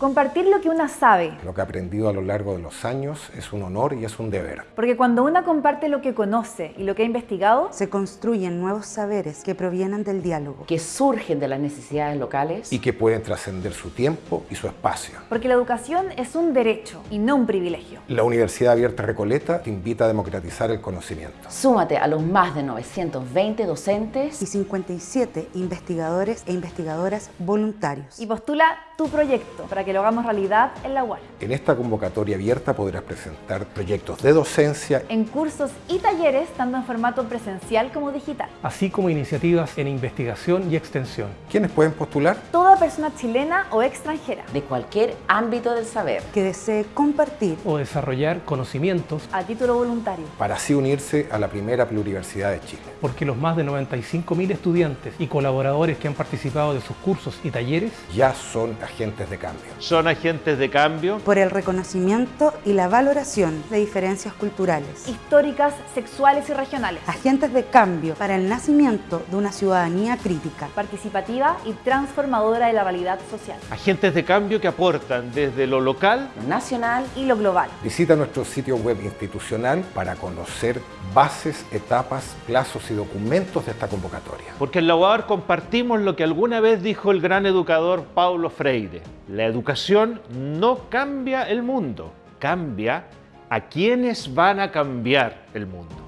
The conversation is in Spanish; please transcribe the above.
Compartir lo que una sabe, Lo que he aprendido a lo largo de los años es un honor y es un deber. porque cuando una comparte lo que conoce y lo que ha investigado, Se construyen nuevos saberes que provienen del diálogo. que surgen de las necesidades locales Y que pueden trascender su tiempo y su espacio. porque la educación es un derecho y no un privilegio. La Universidad Abierta Recoleta te invita a democratizar el conocimiento. Súmate a los más de 920 docentes y 57 investigadores e investigadoras voluntarios. Y postula tu proyecto para que lo hagamos realidad en la UAL. En esta convocatoria abierta podrás presentar proyectos de docencia En cursos y talleres, tanto en formato presencial como digital. así como iniciativas en investigación y extensión. ¿Quiénes pueden postular? Toda persona chilena o extranjera, de cualquier ámbito del saber. que desee compartir o desarrollar conocimientos a título voluntario. Para así unirse a la primera pluriversidad de Chile. porque los más de 95.000 estudiantes y colaboradores que han participado de sus cursos y talleres Ya son agentes de cambio. Son agentes de cambio por el reconocimiento y la valoración de diferencias culturales. históricas, sexuales y regionales, Agentes de cambio para el nacimiento de una ciudadanía crítica. participativa y transformadora de la realidad social agentes de cambio que aportan desde lo local Lo nacional y lo global. Visita nuestro sitio web institucional para conocer bases, etapas, plazos y documentos de esta convocatoria. Porque en la UAR compartimos lo que alguna vez dijo el gran educador Paulo La educación no cambia el mundo, cambia a quienes van a cambiar el mundo.